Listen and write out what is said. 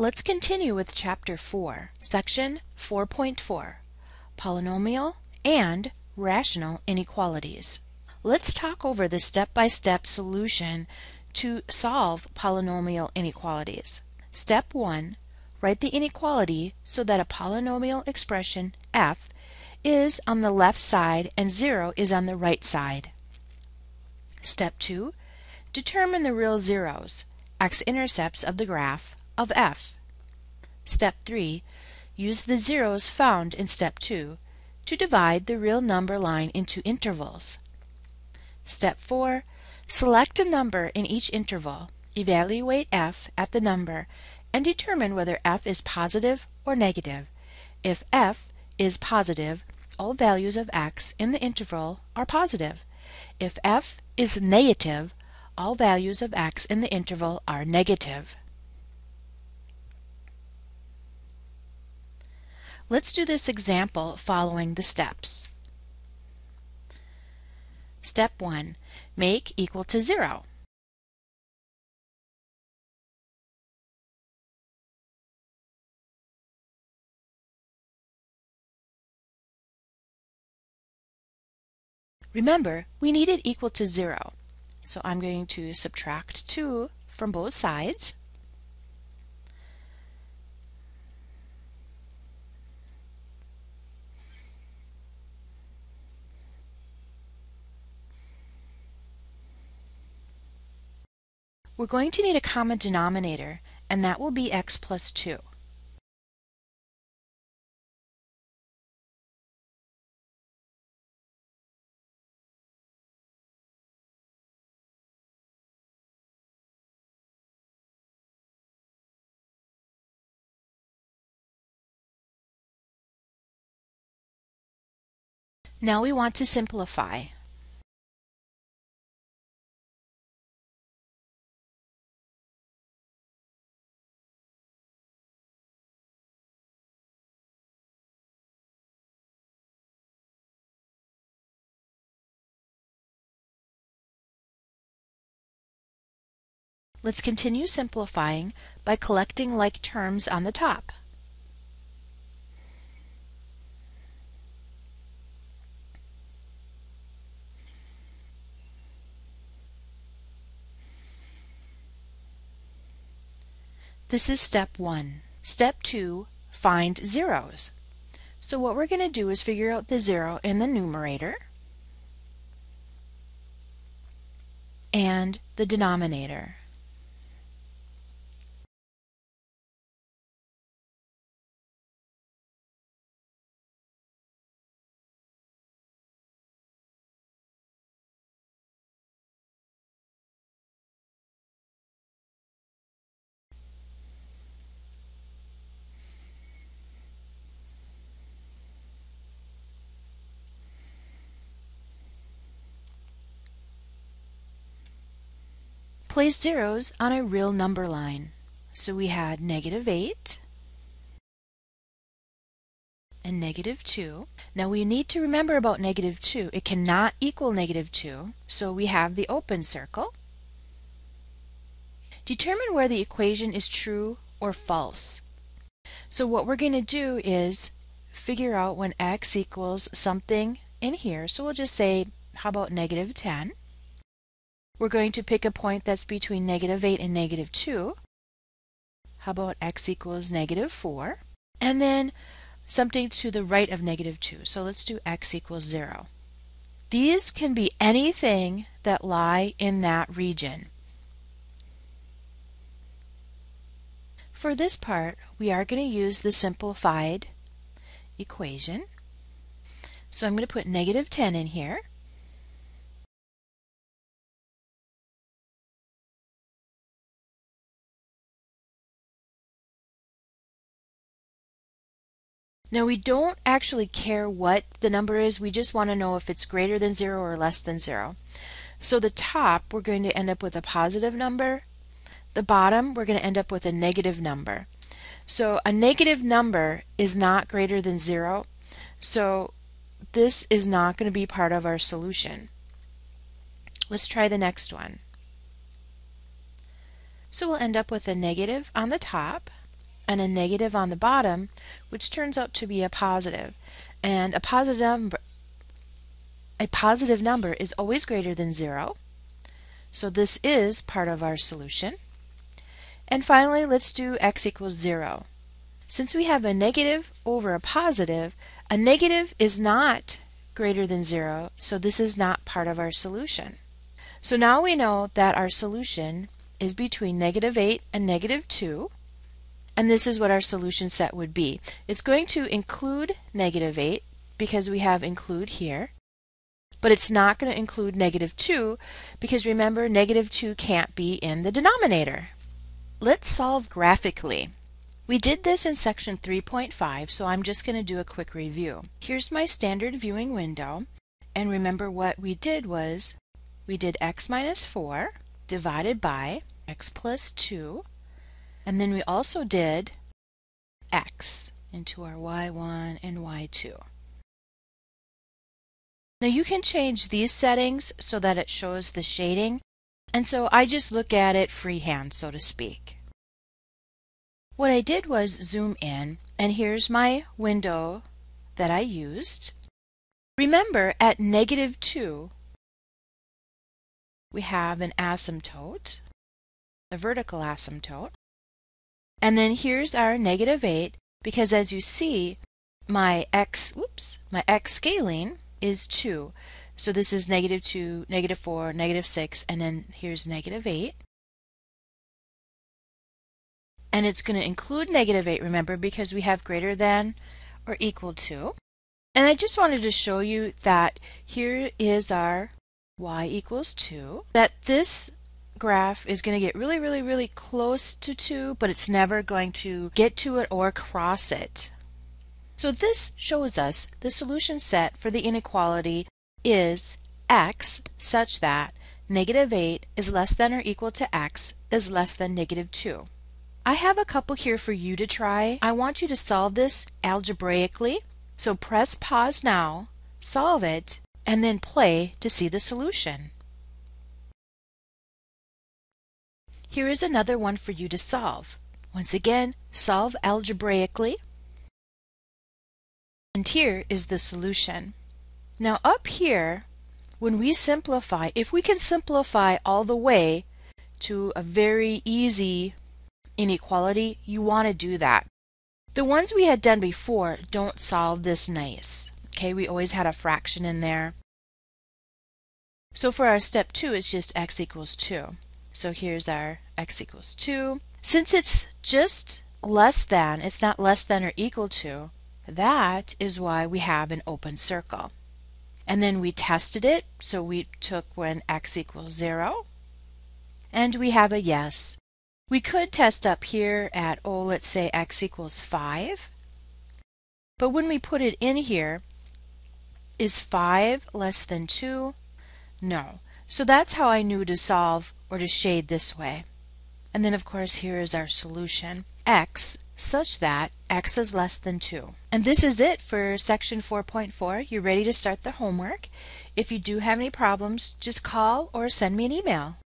Let's continue with Chapter 4, Section 4.4, Polynomial and Rational Inequalities. Let's talk over the step-by-step -step solution to solve polynomial inequalities. Step 1. Write the inequality so that a polynomial expression f is on the left side and 0 is on the right side. Step 2. Determine the real zeros, x-intercepts of the graph, of f. Step 3. Use the zeros found in step 2 to divide the real number line into intervals. Step 4. Select a number in each interval, evaluate f at the number, and determine whether f is positive or negative. If f is positive, all values of x in the interval are positive. If f is negative, all values of x in the interval are negative. Let's do this example following the steps. Step 1. Make equal to 0. Remember, we need it equal to 0. So I'm going to subtract 2 from both sides. We're going to need a common denominator, and that will be x plus 2. Now we want to simplify. Let's continue simplifying by collecting like terms on the top. This is step one. Step two, find zeros. So what we're going to do is figure out the zero in the numerator and the denominator. Place zeros on a real number line. So we had negative 8 and negative 2. Now we need to remember about negative 2. It cannot equal negative 2, so we have the open circle. Determine where the equation is true or false. So what we're going to do is figure out when x equals something in here. So we'll just say, how about negative 10? We're going to pick a point that's between negative 8 and negative 2. How about x equals negative 4? And then something to the right of negative 2. So let's do x equals 0. These can be anything that lie in that region. For this part, we are going to use the simplified equation. So I'm going to put negative 10 in here. Now we don't actually care what the number is, we just want to know if it's greater than 0 or less than 0. So the top, we're going to end up with a positive number. The bottom, we're going to end up with a negative number. So a negative number is not greater than 0. So this is not going to be part of our solution. Let's try the next one. So we'll end up with a negative on the top and a negative on the bottom, which turns out to be a positive. And a positive number a positive number is always greater than 0. So this is part of our solution. And finally, let's do x equals 0. Since we have a negative over a positive, a negative is not greater than 0, so this is not part of our solution. So now we know that our solution is between negative 8 and negative 2, and this is what our solution set would be. It's going to include negative 8 because we have include here, but it's not going to include negative 2 because remember negative 2 can't be in the denominator. Let's solve graphically. We did this in section 3.5 so I'm just going to do a quick review. Here's my standard viewing window and remember what we did was we did x minus 4 divided by x plus 2 and then we also did x into our y1 and y2. Now you can change these settings so that it shows the shading, and so I just look at it freehand, so to speak. What I did was zoom in, and here's my window that I used. Remember, at negative 2, we have an asymptote, a vertical asymptote. And then here's our negative 8, because as you see, my x, whoops, my x scaling is 2. So this is negative 2, negative 4, negative 6, and then here's negative 8. And it's going to include negative 8, remember, because we have greater than or equal to. And I just wanted to show you that here is our y equals 2, that this graph is going to get really, really, really close to 2, but it's never going to get to it or cross it. So this shows us the solution set for the inequality is x such that negative 8 is less than or equal to x is less than negative 2. I have a couple here for you to try. I want you to solve this algebraically. So press pause now, solve it, and then play to see the solution. Here is another one for you to solve. Once again, solve algebraically. And here is the solution. Now up here, when we simplify, if we can simplify all the way to a very easy inequality, you want to do that. The ones we had done before don't solve this nice. Okay, we always had a fraction in there. So for our step 2, it's just x equals 2. So here's our x equals 2. Since it's just less than, it's not less than or equal to, that is why we have an open circle. And then we tested it, so we took when x equals 0, and we have a yes. We could test up here at, oh, let's say x equals 5. But when we put it in here, is 5 less than 2? No. So that's how I knew to solve or to shade this way. And then of course here is our solution, x such that x is less than 2. And this is it for section 4.4. You're ready to start the homework. If you do have any problems, just call or send me an email.